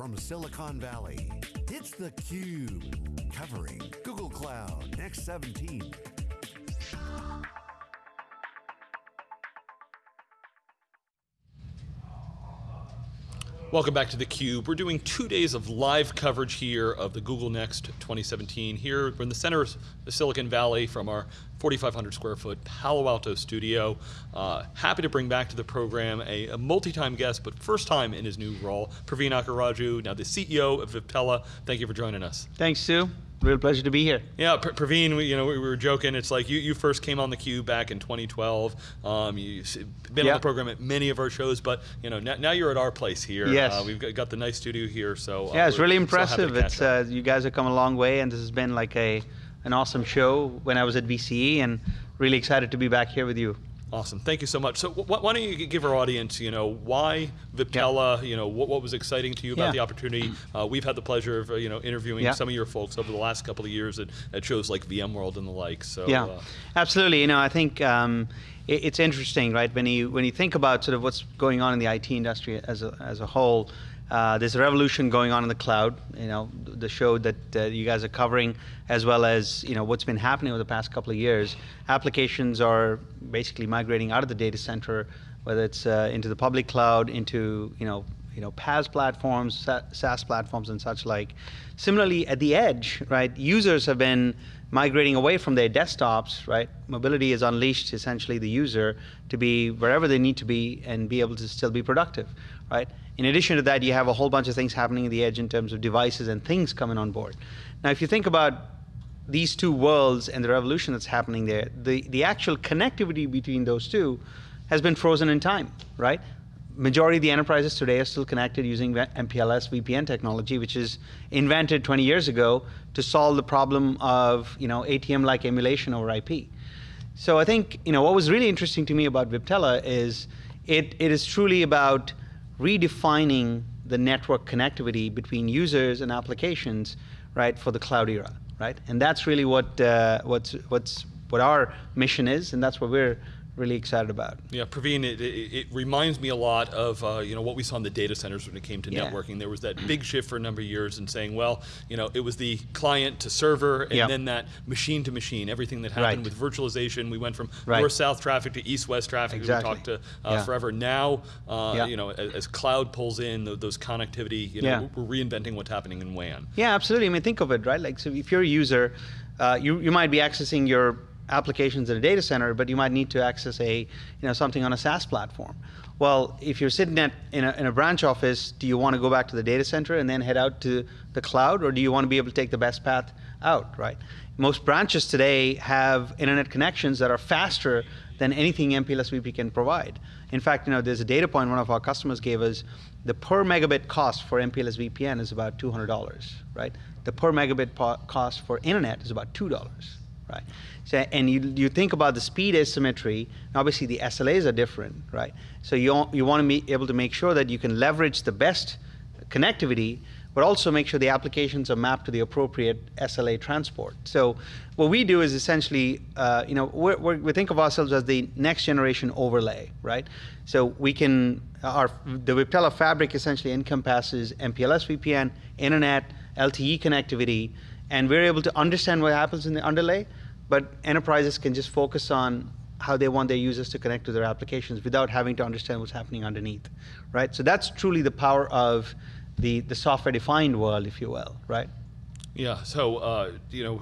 from Silicon Valley, it's theCUBE, covering Google Cloud Next 17. Welcome back to theCUBE. We're doing two days of live coverage here of the Google Next 2017. Here, we're in the center of Silicon Valley from our 4,500 square foot Palo Alto studio. Uh, happy to bring back to the program a, a multi-time guest, but first time in his new role, Praveen Akkaraju, now the CEO of Viptela. Thank you for joining us. Thanks, Stu. Real pleasure to be here. Yeah, Praveen, we, you know, we were joking. It's like you, you first came on the Cube back in 2012. Um, you've been yeah. on the program at many of our shows, but you know, now, now you're at our place here. Yes. Uh, we've got, got, the nice studio here, so uh, yeah, it's really impressive. It's uh, you guys have come a long way, and this has been like a an awesome show when I was at VCE, and really excited to be back here with you. Awesome, thank you so much. So why don't you give our audience, you know, why Viptela, yeah. you know, what, what was exciting to you about yeah. the opportunity? Uh, we've had the pleasure of, uh, you know, interviewing yeah. some of your folks over the last couple of years at, at shows like VMworld and the like, so. Yeah, uh, absolutely, you know, I think um, it, it's interesting, right, when you, when you think about sort of what's going on in the IT industry as a, as a whole, uh, there's a revolution going on in the cloud, you know, the show that uh, you guys are covering, as well as, you know, what's been happening over the past couple of years. Applications are basically migrating out of the data center, whether it's uh, into the public cloud, into, you know, you know, PaaS platforms, SaaS platforms and such like. Similarly, at the edge, right, users have been migrating away from their desktops, right? Mobility has unleashed essentially the user to be wherever they need to be and be able to still be productive, right? In addition to that, you have a whole bunch of things happening at the edge in terms of devices and things coming on board. Now, if you think about these two worlds and the revolution that's happening there, the, the actual connectivity between those two has been frozen in time, right? Majority of the enterprises today are still connected using MPLS VPN technology, which is invented 20 years ago to solve the problem of you know, ATM-like emulation over IP. So I think you know, what was really interesting to me about Viptela is it, it is truly about redefining the network connectivity between users and applications, right, for the cloud era, right? And that's really what uh, what's what's what our mission is, and that's what we're really excited about. Yeah, Praveen, it, it, it reminds me a lot of uh, you know what we saw in the data centers when it came to yeah. networking. There was that big shift for a number of years in saying, well, you know, it was the client to server, and yep. then that machine to machine. Everything that happened right. with virtualization, we went from right. north-south traffic to east-west traffic. Exactly. We talked to uh, yeah. forever. Now, uh, yeah. you know, as, as, cloud pulls in the, those connectivity, you know, we're reinventing what's happening in WAN. Yeah, absolutely. I mean, think of it, right? Like, so if you're a user, uh, you you might be accessing your applications in a data center, but you might need to access a, you know, something on a SaaS platform. Well, if you're sitting at, in, a, in a branch office, do you want to go back to the data center and then head out to the cloud, or do you want to be able to take the best path out, right? Most branches today have internet connections that are faster than anything MPLS VP can provide. In fact, you know, there's a data point one of our customers gave us. The per megabit cost for MPLS VPN is about $200, right? The per megabit cost for internet is about $2 right? So, and you, you think about the speed asymmetry, obviously the SLAs are different, right? So you, you want to be able to make sure that you can leverage the best connectivity, but also make sure the applications are mapped to the appropriate SLA transport. So what we do is essentially, uh, you know, we're, we're, we think of ourselves as the next generation overlay, right? So we can, our, the Viptela fabric essentially encompasses MPLS VPN, internet, LTE connectivity, and we're able to understand what happens in the underlay, but enterprises can just focus on how they want their users to connect to their applications without having to understand what's happening underneath, right? So that's truly the power of the, the software-defined world, if you will, right? Yeah, so, uh, you know,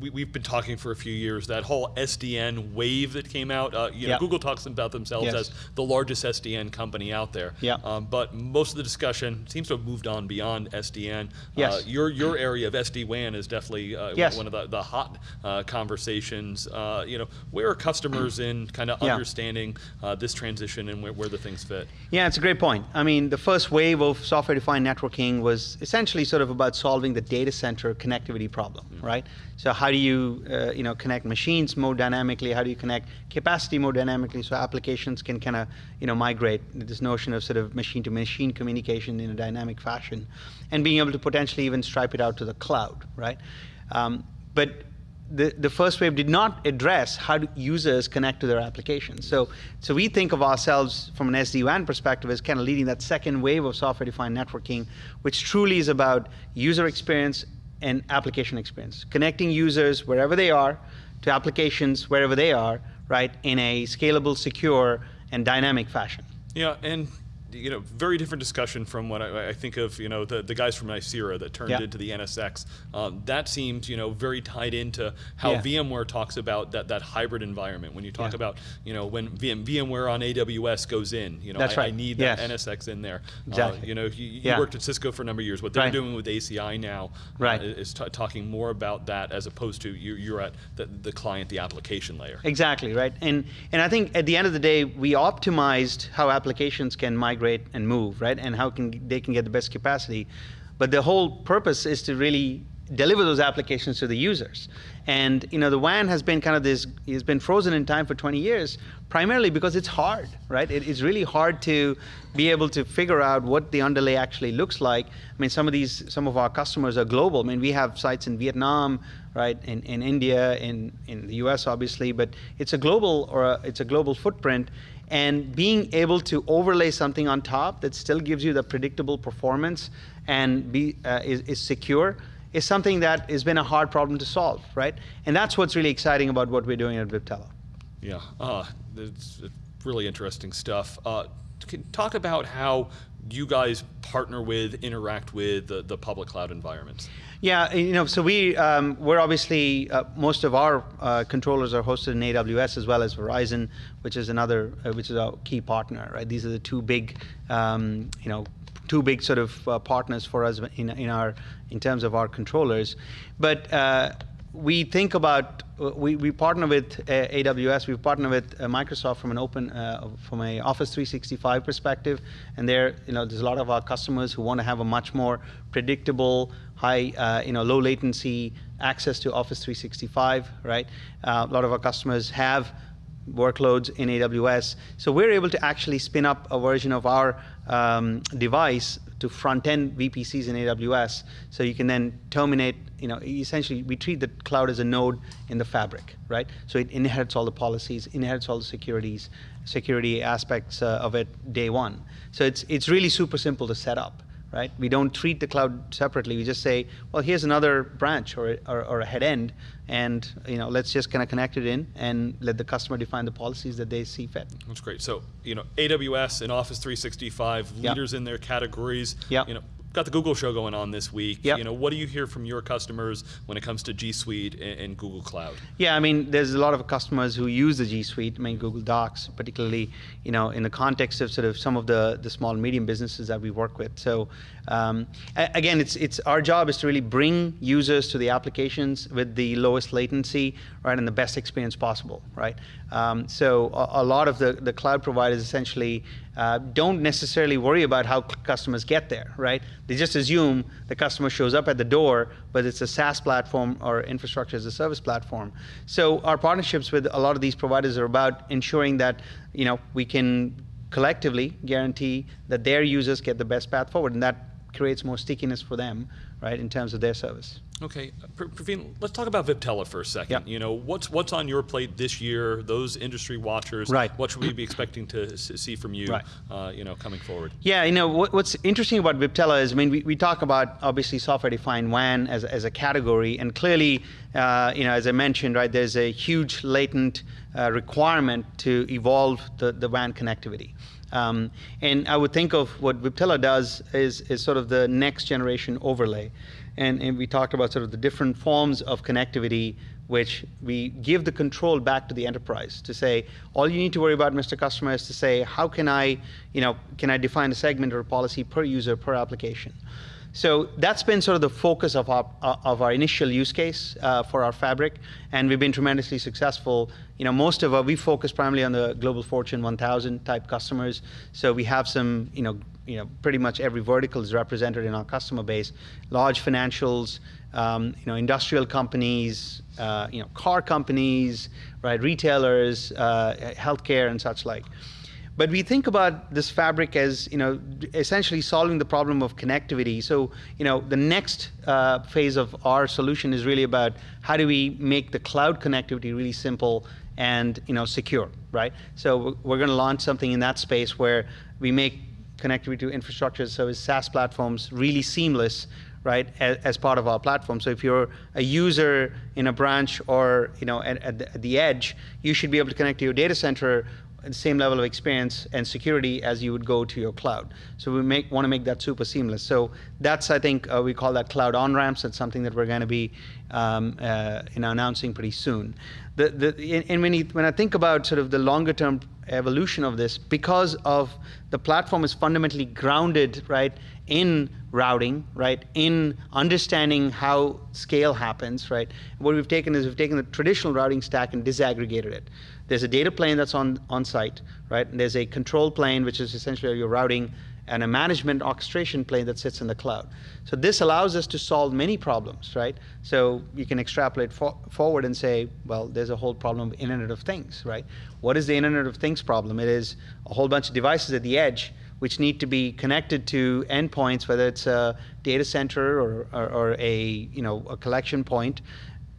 we, have been talking for a few years, that whole SDN wave that came out, uh, you know, yep. Google talks about themselves yes. as the largest SDN company out there. Yeah. Um, but most of the discussion seems to have moved on beyond SDN. Yes. Uh, your, your area of SD-WAN is definitely uh, yes. one of the, the hot uh, conversations. Uh, you know, where are customers in kind of yeah. understanding uh, this transition and where, where the things fit? Yeah, it's a great point. I mean, the first wave of software-defined networking was essentially sort of about solving the data center connectivity problem, mm. right? So how do you, uh, you know, connect machines more dynamically? How do you connect capacity more dynamically so applications can kind of, you know, migrate this notion of sort of machine-to-machine -machine communication in a dynamic fashion, and being able to potentially even stripe it out to the cloud, right? Um, but the, the first wave did not address how do users connect to their applications. So, so we think of ourselves from an SD-WAN perspective as kind of leading that second wave of software-defined networking, which truly is about user experience and application experience, connecting users wherever they are to applications wherever they are, right, in a scalable, secure, and dynamic fashion. Yeah, and you know, very different discussion from what I, I, think of, you know, the, the guys from Nicira that turned into the NSX. Um, that seems, you know, very tied into how yeah. VMware talks about that, that hybrid environment. When you talk yeah. about, you know, when VM, VMware on AWS goes in, you know, That's I, right. I need yes. that NSX in there. Exactly. Uh, you know, you, you yeah. worked at Cisco for a number of years. What they're right. doing with ACI now uh, right. is talking more about that as opposed to you, you're at the, the client, the application layer. Exactly, right. And, and I think at the end of the day, we optimized how applications can migrate and move right? And how can they can get the best capacity. But the whole purpose is to really deliver those applications to the users. And you know, the WAN has been kind of this, has been frozen in time for 20 years, primarily because it's hard, right? It, it's really hard to be able to figure out what the underlay actually looks like. I mean, some of these, some of our customers are global. I mean, we have sites in Vietnam, right, in, in India, in, in the US, obviously, but it's a global, or a, it's a global footprint and being able to overlay something on top that still gives you the predictable performance and be uh, is, is secure is something that has been a hard problem to solve, right? And that's what's really exciting about what we're doing at Viptela. Yeah, uh, it's really interesting stuff. Uh, talk about how you guys partner with, interact with the, the public cloud environments. Yeah, you know, so we um, we're obviously uh, most of our uh, controllers are hosted in AWS as well as Verizon, which is another uh, which is our key partner. Right, these are the two big, um, you know, two big sort of uh, partners for us in in our in terms of our controllers, but uh, we think about we, we partner with uh, AWS, we partner with uh, Microsoft from an open uh, from a Office 365 perspective, and there you know there's a lot of our customers who want to have a much more predictable, high you know low latency access to Office 365, right? A lot of our customers have workloads in AWS, so we're able to actually spin up a version of our um, device to front-end VPCs in AWS, so you can then terminate, you know, essentially we treat the cloud as a node in the fabric, right? So it inherits all the policies, inherits all the securities, security aspects uh, of it day one. So it's, it's really super simple to set up right? We don't treat the cloud separately. We just say, well, here's another branch or, or, or, a head end, and you know, let's just kind of connect it in and let the customer define the policies that they see fit. That's great. So, you know, AWS and Office 365, yep. leaders in their categories. Yep. You know, got the Google show going on this week. Yep. You know, what do you hear from your customers when it comes to G Suite and, and, Google Cloud? Yeah, I mean, there's a lot of customers who use the G Suite, I mean, Google Docs, particularly, you know, in the context of sort of some of the, the small and medium businesses that we work with. So um, again, it's, it's our job is to really bring users to the applications with the lowest latency, right, and the best experience possible, right? Um, so a, a, lot of the, the cloud providers essentially uh, don't necessarily worry about how customers get there, right? They just assume the customer shows up at the door, but it's a SaaS platform or infrastructure as a service platform. So our partnerships with a lot of these providers are about ensuring that you know we can collectively guarantee that their users get the best path forward, and that creates more stickiness for them, right, in terms of their service. Okay, Praveen, let's talk about Viptela for a second. Yep. You know, what's what's on your plate this year? Those industry watchers. Right. What should we be expecting to see from you? Right. Uh, you know, coming forward. Yeah, you know what, what's interesting about Viptela is, I mean, we, we talk about obviously software-defined WAN as as a category, and clearly, uh, you know, as I mentioned, right, there's a huge latent uh, requirement to evolve the the WAN connectivity. Um, and I would think of what Viptela does is, is sort of the next generation overlay. And, and we talked about sort of the different forms of connectivity which we give the control back to the enterprise to say, all you need to worry about, Mr. Customer, is to say, how can I, you know, can I define a segment or a policy per user, per application? So that's been sort of the focus of our, uh, of our initial use case uh, for our fabric, and we've been tremendously successful. You know, most of our, we focus primarily on the global Fortune 1000 type customers, so we have some, you know, you know, pretty much every vertical is represented in our customer base. Large financials, um, you know, industrial companies, uh, you know, car companies, right, retailers, uh, healthcare, and such like. But we think about this fabric as you know essentially solving the problem of connectivity. So you know the next uh, phase of our solution is really about how do we make the cloud connectivity really simple and you know secure, right? So we're going to launch something in that space where we make connectivity to infrastructure as SaaS platforms really seamless, right, as, as, part of our platform. So if you're a user in a branch or you know at, at, the, edge, you should be able to connect to your data center same level of experience and security as you would go to your cloud. So we make, want to make that super seamless. So that's, I think, uh, we call that cloud on-ramps. That's something that we're going to be um, uh, you know, announcing pretty soon. The, the, and when, you, when I think about sort of the longer term evolution of this, because of the platform is fundamentally grounded, right, in routing, right, in understanding how scale happens, right. What we've taken is we've taken the traditional routing stack and disaggregated it. There's a data plane that's on, on site, right? And there's a control plane, which is essentially your routing, and a management orchestration plane that sits in the cloud. So this allows us to solve many problems, right? So you can extrapolate for forward and say, well, there's a whole problem of Internet of Things, right? What is the Internet of Things problem? It is a whole bunch of devices at the edge which need to be connected to endpoints, whether it's a data center or, or, or a, you know, a collection point,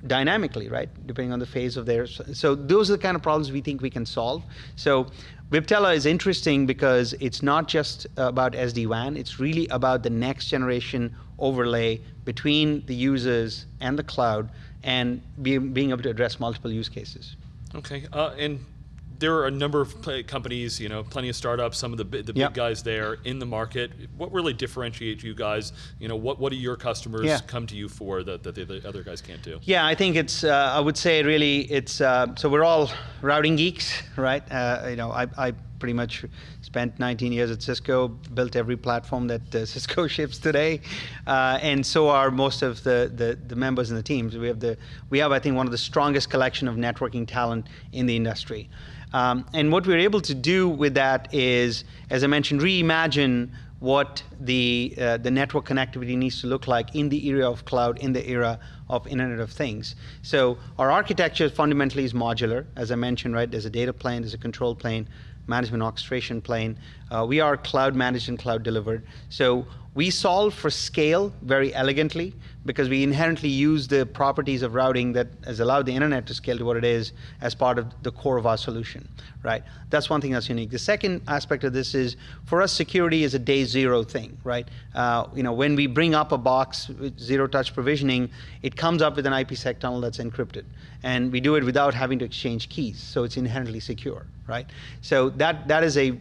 dynamically, right? Depending on the phase of theirs. So those are the kind of problems we think we can solve. So Viptela is interesting because it's not just about SD-WAN, it's really about the next generation overlay between the users and the cloud and be, being able to address multiple use cases. Okay, uh, and there are a number of companies, you know, plenty of startups, some of the, the yep. big guys there in the market. What really differentiates you guys? You know, what, what do your customers yeah. come to you for that, that the, the, other guys can't do? Yeah, I think it's, uh, I would say really it's, uh, so we're all routing geeks, right? Uh, you know, I, I pretty much spent 19 years at Cisco, built every platform that uh, Cisco ships today, uh, and so are most of the, the, the members in the teams. We have the we have I think one of the strongest collection of networking talent in the industry. Um, and what we're able to do with that is, as I mentioned, reimagine what the, uh, the network connectivity needs to look like in the era of cloud, in the era of Internet of Things. So our architecture fundamentally is modular. As I mentioned, right, there's a data plane, there's a control plane, management orchestration plane. Uh, we are cloud managed and cloud delivered. So we solve for scale very elegantly because we inherently use the properties of routing that has allowed the internet to scale to what it is as part of the core of our solution, right? That's one thing that's unique. The second aspect of this is, for us, security is a day zero thing, right? Uh, you know, when we bring up a box with zero touch provisioning, it comes up with an IPsec tunnel that's encrypted. And we do it without having to exchange keys, so it's inherently secure, right? So that, that is a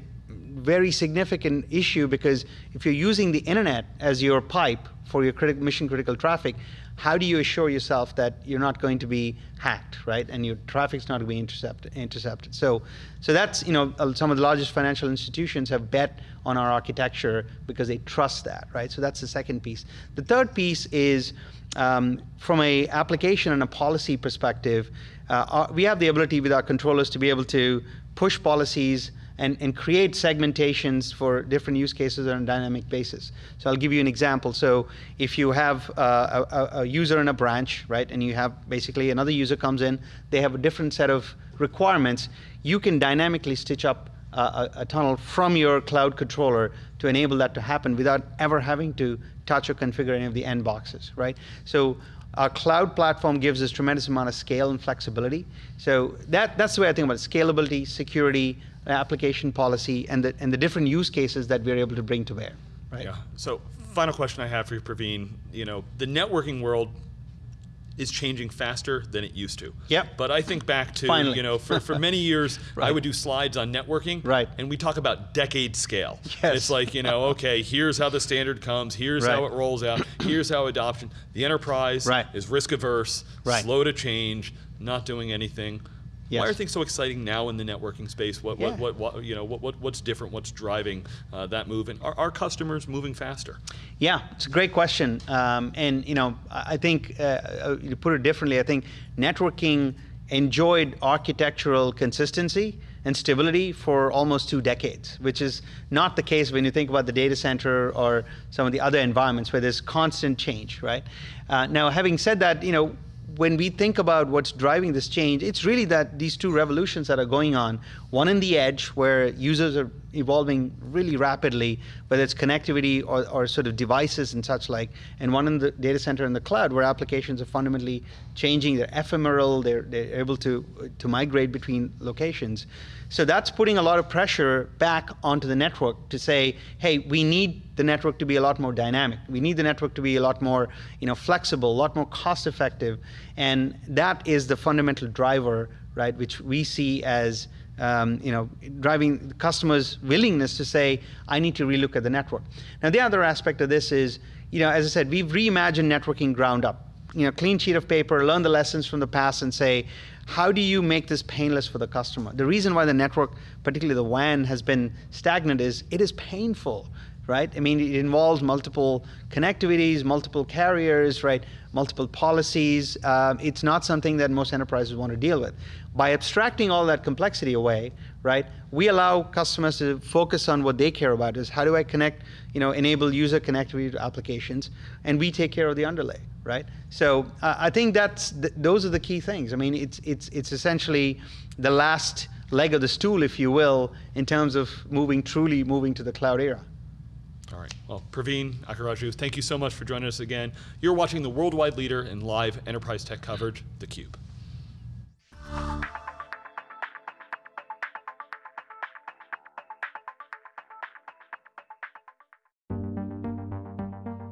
very significant issue because if you're using the internet as your pipe for your mission critical traffic, how do you assure yourself that you're not going to be hacked, right? And your traffic's not going to be intercepted. intercepted. So, so that's you know uh, some of the largest financial institutions have bet on our architecture because they trust that, right? So that's the second piece. The third piece is um, from a application and a policy perspective, uh, our, we have the ability with our controllers to be able to push policies and, and create segmentations for different use cases on a dynamic basis. So I'll give you an example. So if you have uh, a, a, user in a branch, right, and you have basically another user comes in, they have a different set of requirements, you can dynamically stitch up a, a, tunnel from your cloud controller to enable that to happen without ever having to touch or configure any of the end boxes, right? So our cloud platform gives us tremendous amount of scale and flexibility. So that, that's the way I think about it, scalability, security, application policy, and the, and the different use cases that we're able to bring to bear. Right? Yeah. So final question I have for you, Praveen. You know, the networking world is changing faster than it used to. Yep. But I think back to, Finally. you know, for, for many years, right. I would do slides on networking. Right. And we talk about decade scale. Yes. It's like, you know, okay, here's how the standard comes, here's right. how it rolls out, here's how adoption. The enterprise right. is risk averse, right. slow to change, not doing anything. Yes. Why are things so exciting now in the networking space? What, yeah. what, what, what, you know, what, what, what's different? What's driving uh, that move? And are, are customers moving faster? Yeah, it's a great question. Um, and you know, I think uh, uh, to put it differently, I think networking enjoyed architectural consistency and stability for almost two decades, which is not the case when you think about the data center or some of the other environments where there's constant change, right? Uh, now, having said that, you know, when we think about what's driving this change, it's really that these two revolutions that are going on. One in the edge, where users are evolving really rapidly, whether it's connectivity or, or sort of devices and such like, and one in the data center in the cloud, where applications are fundamentally changing. They're ephemeral. They're, they're able to to migrate between locations. So that's putting a lot of pressure back onto the network to say, hey, we need the network to be a lot more dynamic. We need the network to be a lot more, you know, flexible, a lot more cost effective, and that is the fundamental driver, right, which we see as um, you know, driving customers' willingness to say, I need to relook at the network. Now, the other aspect of this is, you know, as I said, we've reimagined networking ground up. You know, clean sheet of paper, learn the lessons from the past, and say, how do you make this painless for the customer? The reason why the network, particularly the WAN, has been stagnant is it is painful right? I mean, it involves multiple connectivities, multiple carriers, right? Multiple policies. Um, it's not something that most enterprises want to deal with. By abstracting all that complexity away, right, we allow customers to focus on what they care about is how do I connect, you know, enable user connectivity to applications, and we take care of the underlay, right? So uh, I think that's th those are the key things. I mean, it's it's it's essentially the last leg of the stool, if you will, in terms of moving truly moving to the cloud era. All right. Well, Praveen Akkaraju, thank you so much for joining us again. You're watching the worldwide leader in live enterprise tech coverage, theCUBE.